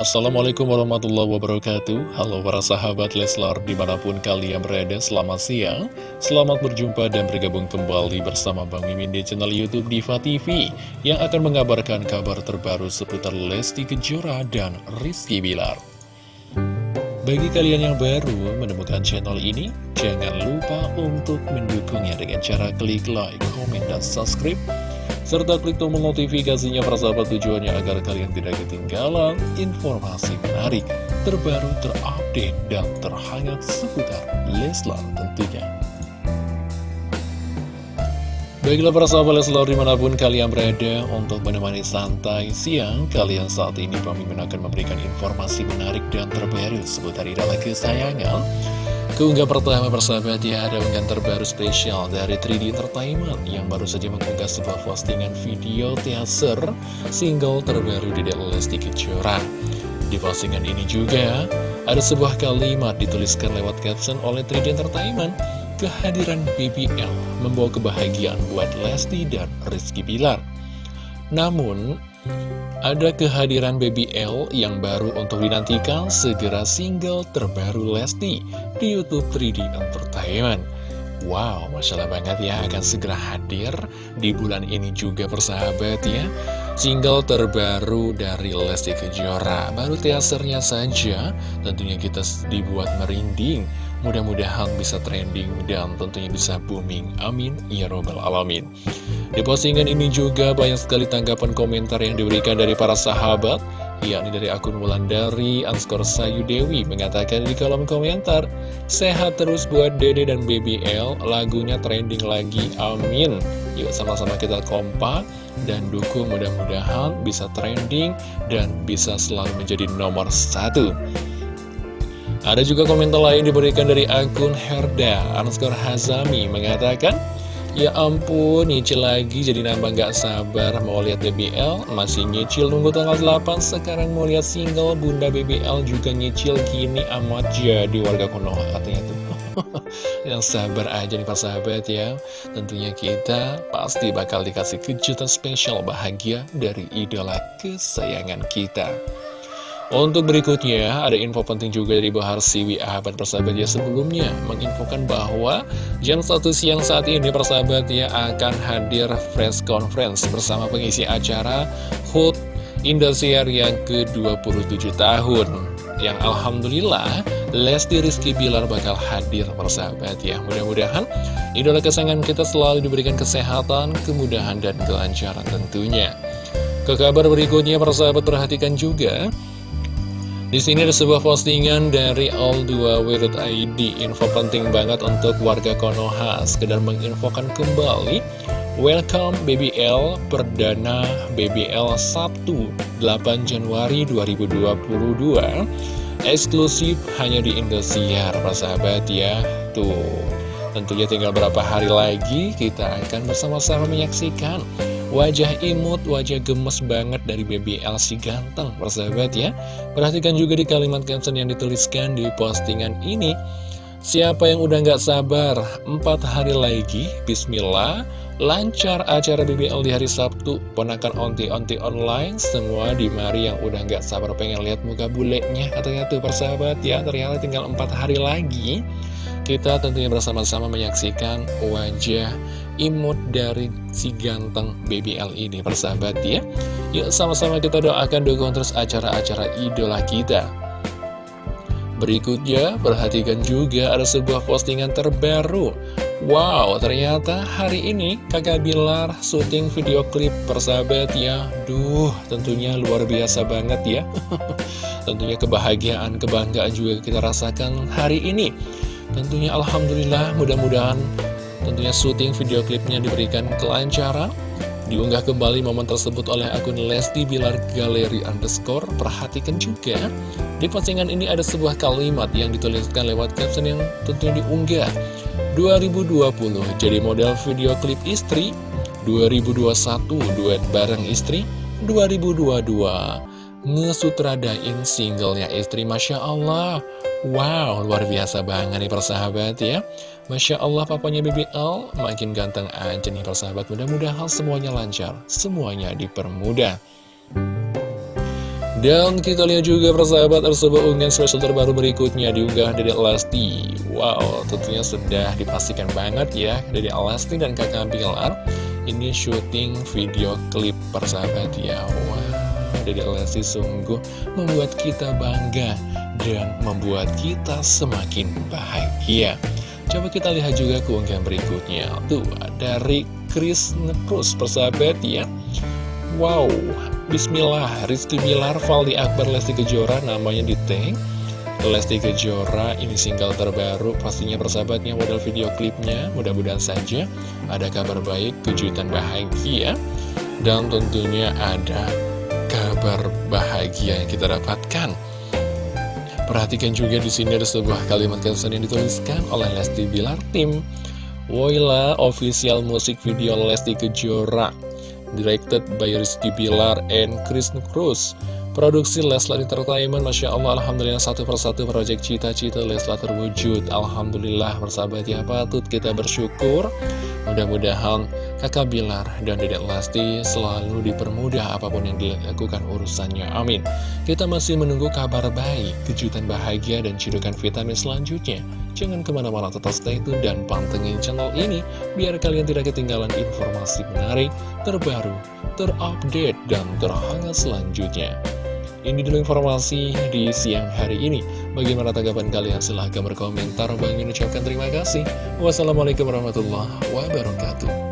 Assalamualaikum warahmatullahi wabarakatuh. Halo para sahabat Leslar di mana pun kalian berada Selamat siang. Selamat berjumpa dan bergabung kembali bersama Bang Mimin di channel Youtube Diva TV Yang akan mengabarkan kabar terbaru seputar Lesti Kejora dan Rizky Bilar. Bagi kalian yang baru menemukan channel ini Jangan lupa untuk mendukungnya dengan cara klik like, komen, dan subscribe serta klik tombol notifikasinya persahabat tujuannya agar kalian tidak ketinggalan informasi menarik, terbaru, terupdate, dan terhangat seputar Leslar tentunya. Baiklah para sahabat Leslar di mana pun kalian berada untuk menemani santai siang Kalian saat ini pemimpin akan memberikan informasi menarik dan terbaru seputar idola kesayangan Keunggah pertama persahabat ya ada unggahan terbaru spesial dari 3D Entertainment yang baru saja mengunggah sebuah postingan video teaser single terbaru di Lesti Kejora. Di postingan ini juga ada sebuah kalimat dituliskan lewat caption oleh 3D Entertainment kehadiran BBL membawa kebahagiaan buat Lesti dan Rizky Bilar. Namun, ada kehadiran Baby L yang baru untuk dinantikan segera single terbaru Lesti di Youtube 3D Entertainment. Wow, Masya Allah banget ya akan segera hadir di bulan ini juga persahabat ya. Single terbaru dari Lesti Kejora. Baru teasernya saja tentunya kita dibuat merinding Mudah-mudahan bisa trending dan tentunya bisa booming. Amin. Ya Robbal Alamin. Di postingan ini juga banyak sekali tanggapan komentar yang diberikan dari para sahabat. Yakni dari akun Wulandari Anskor Sayu Dewi mengatakan di kolom komentar Sehat terus buat Dede dan BBL, lagunya trending lagi, amin. Yuk sama-sama kita kompak dan dukung. Mudah-mudahan bisa trending dan bisa selalu menjadi nomor satu ada juga komentar lain diberikan dari akun Herda Anskor Hazami mengatakan Ya ampun, nyicil lagi jadi nambah gak sabar. Mau lihat BBL Masih nyicil nunggu tanggal 8 Sekarang mau lihat single Bunda BBL juga nyicil gini amat jadi warga Konoha katanya tuh. Yang sabar aja nih sahabat ya. Tentunya kita pasti bakal dikasih kejutan spesial bahagia dari idola kesayangan kita untuk berikutnya, ada info penting juga dari Bahar Siwi Ahmad persahabat ya sebelumnya menginfokan bahwa jam 1 siang saat ini persahabat ya akan hadir press conference bersama pengisi acara HUT Indosiar yang ke-27 tahun. Yang Alhamdulillah Lesti Rizky Bilar bakal hadir persahabat ya. Mudah-mudahan idola kesayangan kita selalu diberikan kesehatan, kemudahan dan kelancaran tentunya. Ke kabar berikutnya persahabat perhatikan juga di sini ada sebuah postingan dari all2w.id Info penting banget untuk warga Konoha. Sekedar menginfokan kembali Welcome BBL Perdana BBL Sabtu 8 Januari 2022 Eksklusif hanya di Indosiar sahabat ya. Tuh Tentunya tinggal berapa hari lagi kita akan bersama-sama menyaksikan Wajah imut, wajah gemes banget dari baby Elsie ganteng, persahabat ya. Perhatikan juga di kalimat caption yang dituliskan di postingan ini. Siapa yang udah nggak sabar, empat hari lagi, bismillah, lancar acara BBL di hari Sabtu, ponakan onti-onti online, semua di mari yang udah nggak sabar pengen lihat muka bulenya, katanya tuh persahabat ya, ternyata tinggal empat hari lagi, kita tentunya bersama-sama menyaksikan wajah imut dari si ganteng BBL ini persahabat ya. Yuk sama-sama kita doakan dukung terus acara-acara idola kita. Berikutnya perhatikan juga ada sebuah postingan terbaru. Wow, ternyata hari ini kakak Bilar syuting video klip persahabat ya. Duh, tentunya luar biasa banget ya. Tentunya kebahagiaan, kebanggaan juga kita rasakan hari ini Tentunya Alhamdulillah mudah-mudahan Tentunya syuting video klipnya diberikan kelancaran. Diunggah kembali momen tersebut oleh akun Lesti Bilar Galeri Underscore. Perhatikan juga Di postingan ini ada sebuah kalimat yang dituliskan lewat caption yang tentunya diunggah. 2020 jadi model video klip istri. 2021 duet bareng istri. 2022 ngesutradain singlenya istri Masya Allah Wow, luar biasa banget nih persahabat ya. Masya Allah papanya BBL makin ganteng aja nih persahabat. Mudah-mudahan semuanya lancar, semuanya dipermudah. Dan kita lihat juga persahabat ada sebuah unggahan spesial terbaru berikutnya diunggah dari Lesti Wow, tentunya sudah dipastikan banget ya dari Lesti dan kakak Bilar Ini syuting video klip persahabat ya. Wow, dari Lesti sungguh membuat kita bangga dan membuat kita semakin bahagia Coba kita lihat juga keunggahan berikutnya Tuh, dari Chris Nekrus persahabat ya Wow, Bismillah, Rizky Bilar, Valdi Akbar, Lesti Kejora, namanya di tank. Lesti Kejora, ini single terbaru, pastinya persahabatnya model video klipnya, mudah-mudahan saja ada kabar baik, kejutan bahagia, dan tentunya ada kabar bahagia yang kita dapatkan. Perhatikan juga di sini ada sebuah kalimat caption yang dituliskan oleh Lesti Bilar Tim. Woila official musik video Lesti Kejora directed by Rizky Bilar and Chris Cruz. Produksi Leslar Entertainment, Masya Allah, Alhamdulillah satu persatu proyek cita-cita Leslar terwujud. Alhamdulillah, bersahabat ya patut kita bersyukur. Mudah-mudahan kakak Bilar dan dedek Lesti selalu dipermudah apa pun yang dilakukan urusannya. Amin. Kita masih menunggu kabar baik, kejutan bahagia, dan cidukan vitamin selanjutnya. Jangan ke mana-mana tetap stay tune dan pantengin channel ini biar kalian tidak ketinggalan informasi menarik, terbaru, terupdate, dan terhangat selanjutnya. Ini dulu informasi di siang hari ini. Bagaimana tanggapan kalian? Silahkan berkomentar. Bang ucapkan terima kasih. Wassalamualaikum warahmatullahi wabarakatuh.